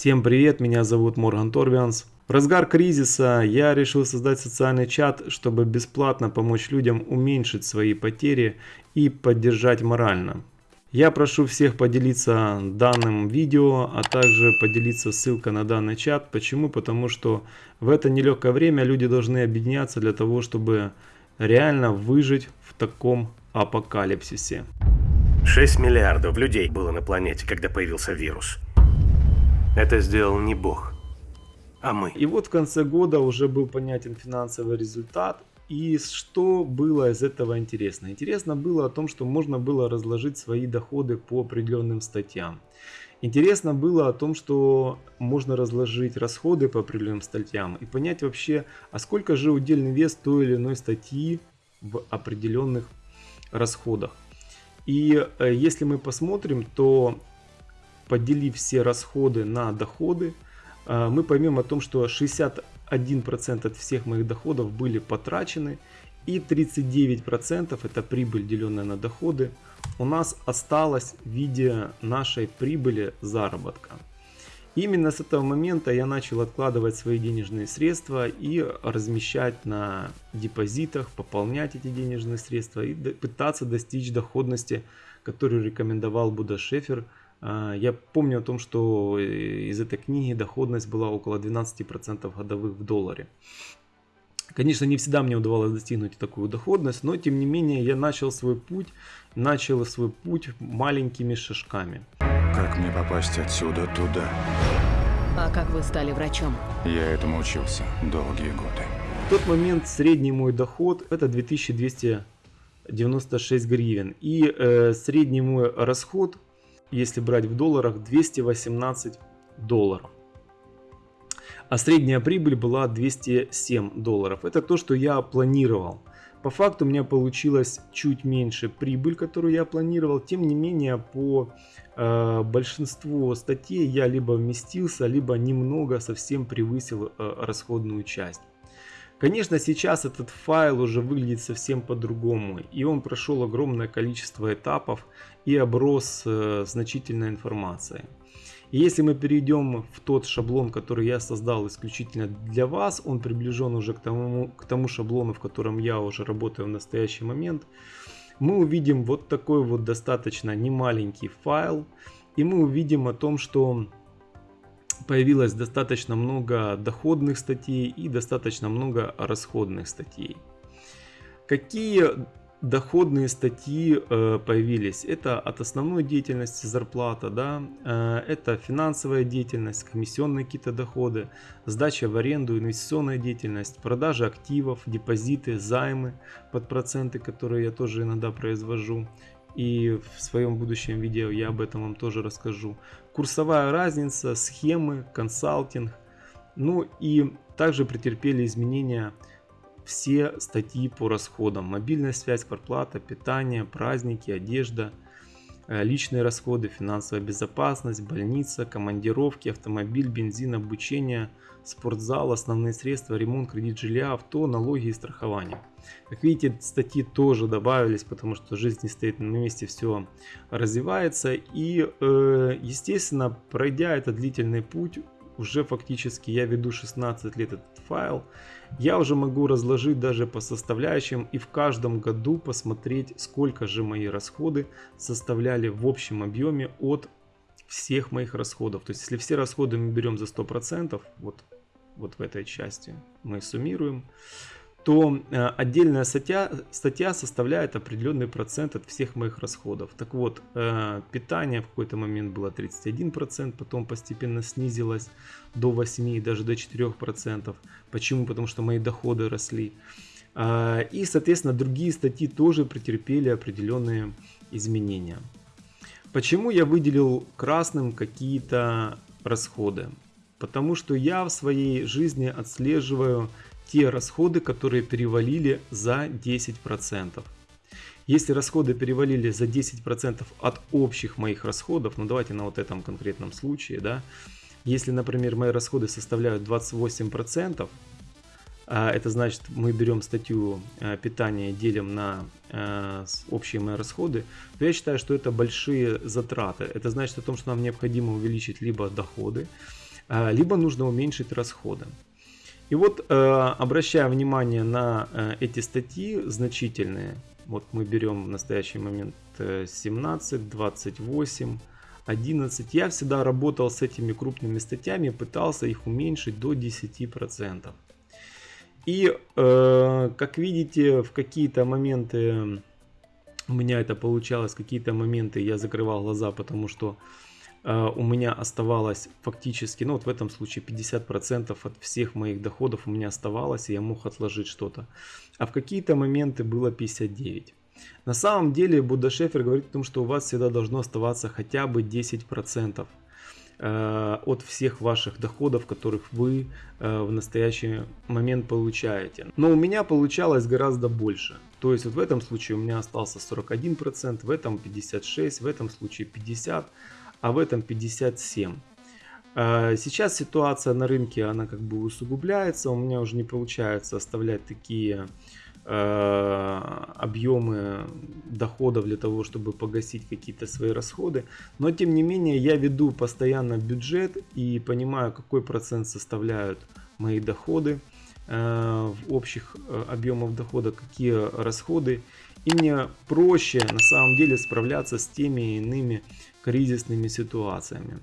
Всем привет, меня зовут Морган Торвианс. В разгар кризиса я решил создать социальный чат, чтобы бесплатно помочь людям уменьшить свои потери и поддержать морально. Я прошу всех поделиться данным видео, а также поделиться ссылкой на данный чат. Почему? Потому что в это нелегкое время люди должны объединяться для того, чтобы реально выжить в таком апокалипсисе. 6 миллиардов людей было на планете, когда появился вирус. Это сделал не Бог, а мы. И вот в конце года уже был понятен финансовый результат. И что было из этого интересно? Интересно было о том, что можно было разложить свои доходы по определенным статьям. Интересно было о том, что можно разложить расходы по определенным статьям и понять вообще, а сколько же удельный вес той или иной статьи в определенных расходах. И э, если мы посмотрим, то поделив все расходы на доходы, э, мы поймем о том, что 61% от всех моих доходов были потрачены и 39% это прибыль, деленная на доходы, у нас осталось в виде нашей прибыли заработка. Именно с этого момента я начал откладывать свои денежные средства и размещать на депозитах, пополнять эти денежные средства и пытаться достичь доходности, которую рекомендовал Буда Шефер я помню о том, что э, из этой книги доходность была около 12% годовых в долларе. Конечно, не всегда мне удавалось достигнуть такую доходность, но тем не менее я начал свой путь, начал свой путь маленькими шажками. Как мне попасть отсюда туда? А как вы стали врачом? Я этому учился долгие годы. В тот момент средний мой доход это 2296 гривен. И э, средний мой расход если брать в долларах, 218 долларов. А средняя прибыль была 207 долларов. Это то, что я планировал. По факту у меня получилось чуть меньше прибыль, которую я планировал. Тем не менее, по э, большинству статей я либо вместился, либо немного совсем превысил э, расходную часть. Конечно, сейчас этот файл уже выглядит совсем по-другому, и он прошел огромное количество этапов и оброс э, значительной информацией. Если мы перейдем в тот шаблон, который я создал исключительно для вас, он приближен уже к тому, к тому шаблону, в котором я уже работаю в настоящий момент, мы увидим вот такой вот достаточно немаленький файл, и мы увидим о том, что появилось достаточно много доходных статей и достаточно много расходных статей. Какие доходные статьи э, появились? Это от основной деятельности зарплата, да, э, это финансовая деятельность, комиссионные какие-то доходы, сдача в аренду, инвестиционная деятельность, продажа активов, депозиты, займы под проценты, которые я тоже иногда произвожу, и в своем будущем видео я об этом вам тоже расскажу. Курсовая разница, схемы, консалтинг. Ну и также претерпели изменения все статьи по расходам. Мобильная связь, квартплата, питание, праздники, одежда, личные расходы, финансовая безопасность, больница, командировки, автомобиль, бензин, обучение, спортзал, основные средства, ремонт, кредит жилья, авто, налоги и страхование. Как видите, статьи тоже добавились, потому что жизнь не стоит на месте, все развивается. И, э, естественно, пройдя этот длительный путь, уже фактически я веду 16 лет этот файл, я уже могу разложить даже по составляющим и в каждом году посмотреть, сколько же мои расходы составляли в общем объеме от всех моих расходов. То есть, если все расходы мы берем за 100%, вот, вот в этой части мы суммируем, то э, отдельная статья, статья составляет определенный процент от всех моих расходов. Так вот, э, питание в какой-то момент было 31%, потом постепенно снизилось до 8 и даже до 4%. Почему? Потому что мои доходы росли. Э, и, соответственно, другие статьи тоже претерпели определенные изменения. Почему я выделил красным какие-то расходы? Потому что я в своей жизни отслеживаю те расходы, которые перевалили за 10%. Если расходы перевалили за 10% от общих моих расходов, ну давайте на вот этом конкретном случае, да, если, например, мои расходы составляют 28%, а, это значит, мы берем статью а, питания, делим на а, общие мои расходы, то я считаю, что это большие затраты. Это значит о том, что нам необходимо увеличить либо доходы, либо нужно уменьшить расходы. И вот, э, обращая внимание на э, эти статьи значительные, вот мы берем в настоящий момент 17, 28, 11. Я всегда работал с этими крупными статьями, пытался их уменьшить до 10%. И, э, как видите, в какие-то моменты у меня это получалось, какие-то моменты я закрывал глаза, потому что у меня оставалось фактически, ну вот в этом случае 50% от всех моих доходов у меня оставалось, и я мог отложить что-то. А в какие-то моменты было 59%. На самом деле Будда Шефер говорит о том, что у вас всегда должно оставаться хотя бы 10% э, от всех ваших доходов, которых вы э, в настоящий момент получаете. Но у меня получалось гораздо больше. То есть вот в этом случае у меня остался 41%, в этом 56%, в этом случае 50%, а в этом 57%. Э, сейчас ситуация на рынке, она как бы усугубляется, у меня уже не получается оставлять такие Э, объемы доходов для того, чтобы погасить какие-то свои расходы. Но тем не менее я веду постоянно бюджет и понимаю, какой процент составляют мои доходы э, в общих э, объемах дохода, какие расходы. И мне проще на самом деле справляться с теми иными кризисными ситуациями.